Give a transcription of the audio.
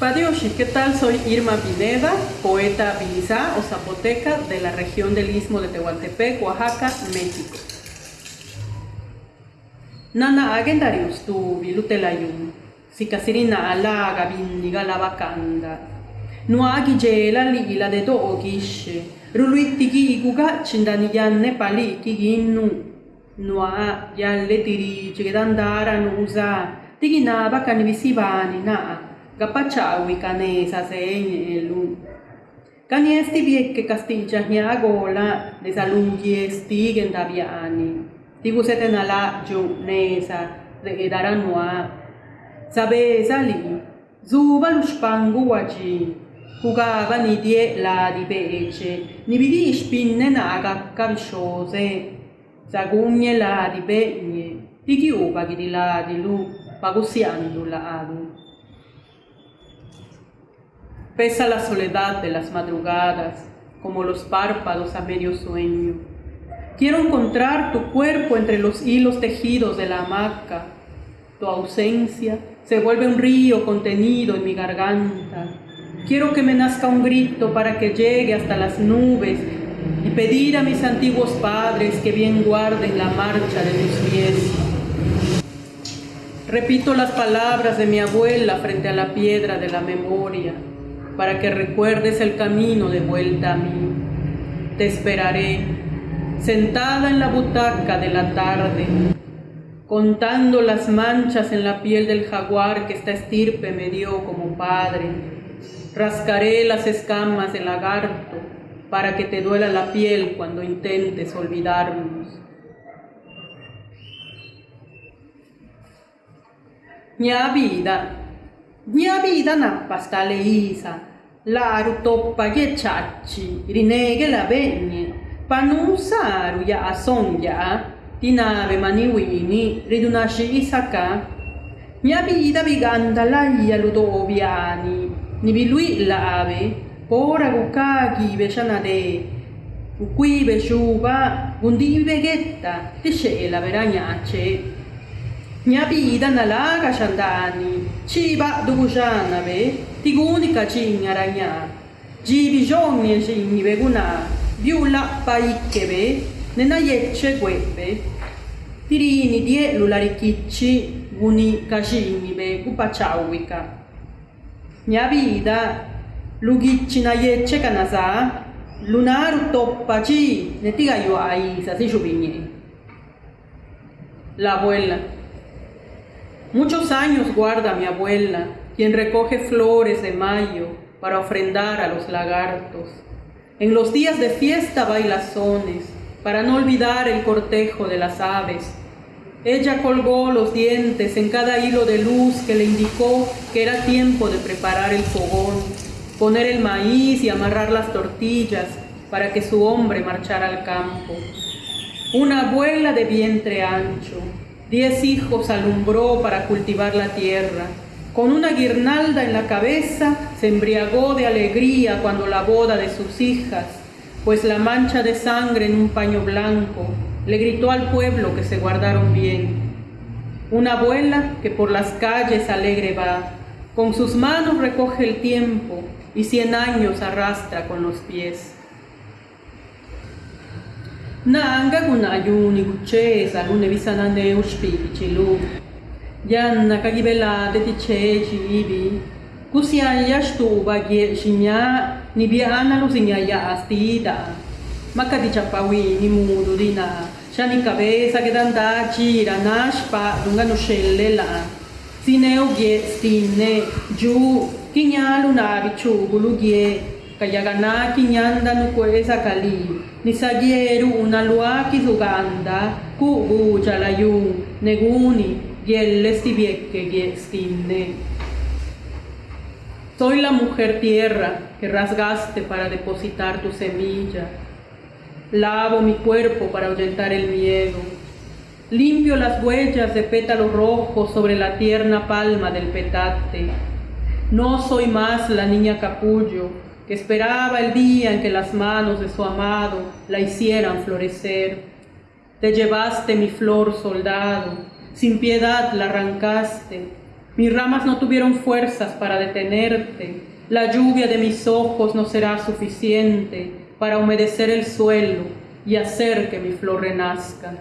Padioshi, ¿qué tal? Soy Irma Pineda, poeta bilizá o zapoteca de la región del Istmo de Tehuantepec, Oaxaca, México. Nana agendarius tu vilutelayun, sikasirina ala gabinniga la vacanda. Nuagi jela li la de do ogishe, ruluittigi iguga cindaniyanne pali kiginnu. Nua yalle dirige che dandara usa, tiginava canvisivani na. Gapachawi canesa señe lu. Caniesti viekke castiggia gola de salunghi stigen daviani. Tigu seten ala ju nesa de daranua. Sabe sali. Zuba luspangu waji. Jugava ni die la di pece. Ni vidi spinne naga cavciose. Zagugne la di begne. Tigi upa di la di lu. Pagusiando la adu. Pesa la soledad de las madrugadas, como los párpados a medio sueño. Quiero encontrar tu cuerpo entre los hilos tejidos de la hamaca. Tu ausencia se vuelve un río contenido en mi garganta. Quiero que me nazca un grito para que llegue hasta las nubes y pedir a mis antiguos padres que bien guarden la marcha de tus pies. Repito las palabras de mi abuela frente a la piedra de la memoria para que recuerdes el camino de vuelta a mí. Te esperaré, sentada en la butaca de la tarde, contando las manchas en la piel del jaguar que esta estirpe me dio como padre. Rascaré las escamas del lagarto para que te duela la piel cuando intentes olvidarnos. Mia vida, vida Laru toppa ye chachi, rinege la vegne, panusaru ya asonja, tinave maniwini, ridunashi isaka. Mia vida viganda la ia ludoviani, ni bilui la ave, pora gukagi veshanade, qui veshuva, gundi vegetta, tisce la veragnace. gnabidana rakashandani, ciba dubujanave, tigunica cignaragna, gibijogne cigniveguna, biula paikkeve, nenayecce guebbe, tirini die lularicicci, guni cacignive, gupaciauica. Gnabida, lugiccinayecce canasa, lunar ne netiga io aisa, si giubigne. La abuela. Muchos años guarda mi abuela, quien recoge flores de mayo para ofrendar a los lagartos. En los días de fiesta bailazones, para no olvidar el cortejo de las aves. Ella colgó los dientes en cada hilo de luz que le indicó que era tiempo de preparar el fogón, poner el maíz y amarrar las tortillas para que su hombre marchara al campo. Una abuela de vientre ancho, Diez hijos alumbró para cultivar la tierra. Con una guirnalda en la cabeza se embriagó de alegría cuando la boda de sus hijas, pues la mancha de sangre en un paño blanco le gritó al pueblo que se guardaron bien. Una abuela que por las calles alegre va, con sus manos recoge el tiempo y cien años arrastra con los pies. Nanga kunayuni kuchesa kunevisanane ushpikichilu. Yanna kagibelate ticheci ibi. Kusiaya shtuba gie shinya nibiana lusinyaya astita. Makatichapawini mudurina. Shani cabeza che danda gira nashpa dunga nuscellela. Sineu gie stine giù. Kinyalu nabi chugulu gie. Kayagana kinyanda nukwesa kali. Ni sagieru una luaki zuganda ku bu chalayu neguni stinne Soy la mujer tierra que rasgaste para depositar tu semilla. Lavo mi cuerpo para ahuyentar el miedo. Limpio las huellas de pétalos rojos sobre la tierna palma del petate. No soy más la niña capullo esperaba el día en que las manos de su amado la hicieran florecer. Te llevaste mi flor soldado, sin piedad la arrancaste, Mis ramas no tuvieron fuerzas para detenerte, la lluvia de mis ojos no será suficiente para humedecer el suelo y hacer que mi flor renazca.